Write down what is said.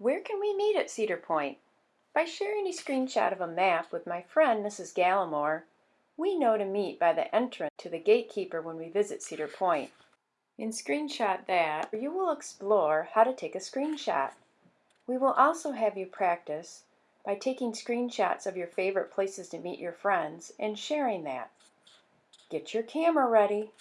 Where can we meet at Cedar Point? By sharing a screenshot of a map with my friend Mrs. Gallimore, we know to meet by the entrance to the gatekeeper when we visit Cedar Point. In Screenshot That, you will explore how to take a screenshot. We will also have you practice by taking screenshots of your favorite places to meet your friends and sharing that. Get your camera ready.